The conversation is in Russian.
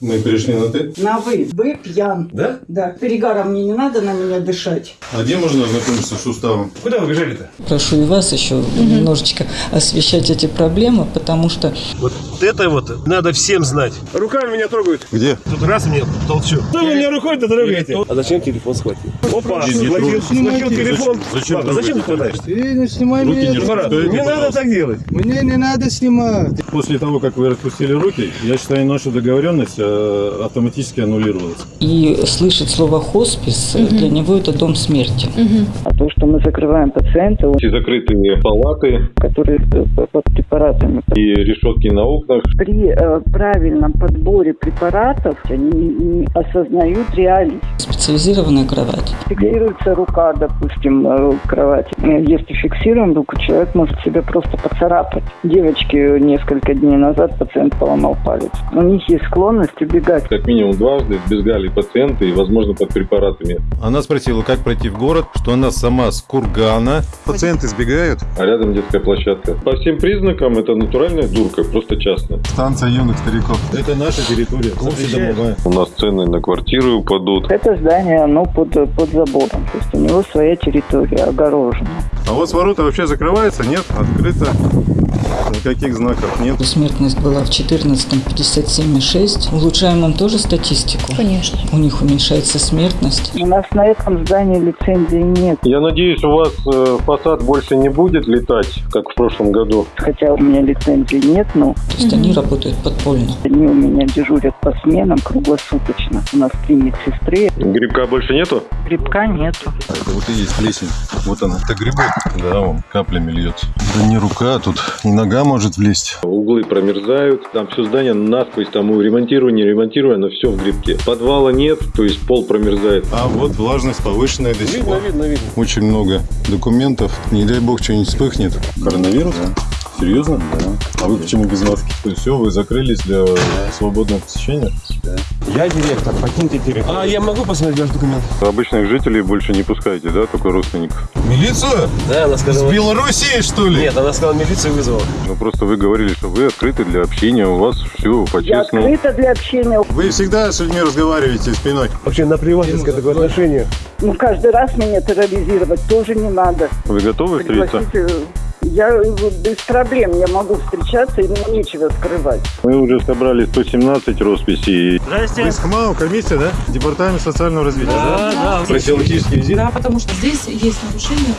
Мы перешли на ты. На вы. Вы пьян. Да? Да. Перегаром мне не надо на меня дышать. А где можно ознакомиться с уставом? Куда вы бежали-то? Прошу и вас еще немножечко освещать эти проблемы, потому что Вот это вот надо всем знать. Руками меня трогают. Где? Тут раз мне толчу. Что вы меня рукой-то трогаете? А зачем телефон схватил? Опа, схватил, схватил телефон. Зачем Ладно, зачем ты хватаешь? Ты не снимай Руки меня. не Марат, не надо пожалуйста. так делать. Мне не надо снимать. После того, как вы распустили руки, я считаю, наша договоренность автоматически аннулировалась. и слышать слово хоспис для него это дом смерти. А то, что мы закрываем пациента, Эти закрытые палаты которые э, под препаратами, и решетки на окнах. при э, правильном подборе препаратов они не, не осознают реальность. Специализированная кровать. Фиксируется рука, допустим, э, кровати. Э, Если фиксируем руку, человек может себя просто поцарапать. Девочке несколько дней назад пациент поломал палец. У них есть склонность убегать. Как минимум дважды сбегали пациенты и, возможно, под препаратами. Она спросила, как пройти в город, что она сама с Кургана. Пациенты сбегают. А рядом детская площадка. По всем признакам это натуральная дурка, просто частная. Станция юных стариков. Это наша территория. У нас цены на квартиры упадут. Это здание, оно под, под забором. То есть у него своя территория огорожена. А вот ворота вообще закрываются? Нет, открыто. Никаких знаков нет. Смертность была в 14 57,6. Улучшаем им тоже статистику? Конечно. У них уменьшается смертность. У нас на этом здании лицензии нет. Я надеюсь, у вас э, фасад больше не будет летать, как в прошлом году. Хотя у меня лицензии нет, но То есть они работают подпольно. они у меня дежурят по сменам круглосуточно. У нас три медсестры, Грибка больше нету? Грибка нету. Это вот и есть плесень. Вот она. Это грибок. Да, он каплями льется. Да не рука, тут и нога может влезть. Углы промерзают, там все здание насквозь, там ремонтируя, не ремонтируя, но все в грибке. Подвала нет, то есть пол промерзает. А вот влажность повышенная до сих Видно, пор. видно, видно. Очень много документов. Не дай бог что-нибудь вспыхнет. Коронавирус? Серьезно? Да. А вы почему без маски? То есть все, вы закрылись для свободного посещения? Я директор, покиньте территорию. А я могу посмотреть ваш документ? Обычных жителей больше не пускаете, да, только родственников? Милицию? Да, она С сказала... Белоруссии, что ли? Нет, она сказала, милицию вызвала. Ну просто вы говорили, что вы открыты для общения, у вас все Я по-честному. открыта для общения. Вы всегда с людьми разговариваете спиной. Вообще наплевательское такое отношение. Ну, каждый раз меня терроризировать тоже не надо. Вы готовы встретиться? Я э, без проблем, я могу встречаться, и мне нечего скрывать. Мы уже собрали 117 росписей. Вы с ХМАО, комиссия, да? Департамент социального развития, да? Профилактический визит. Да, потому что здесь есть нарушение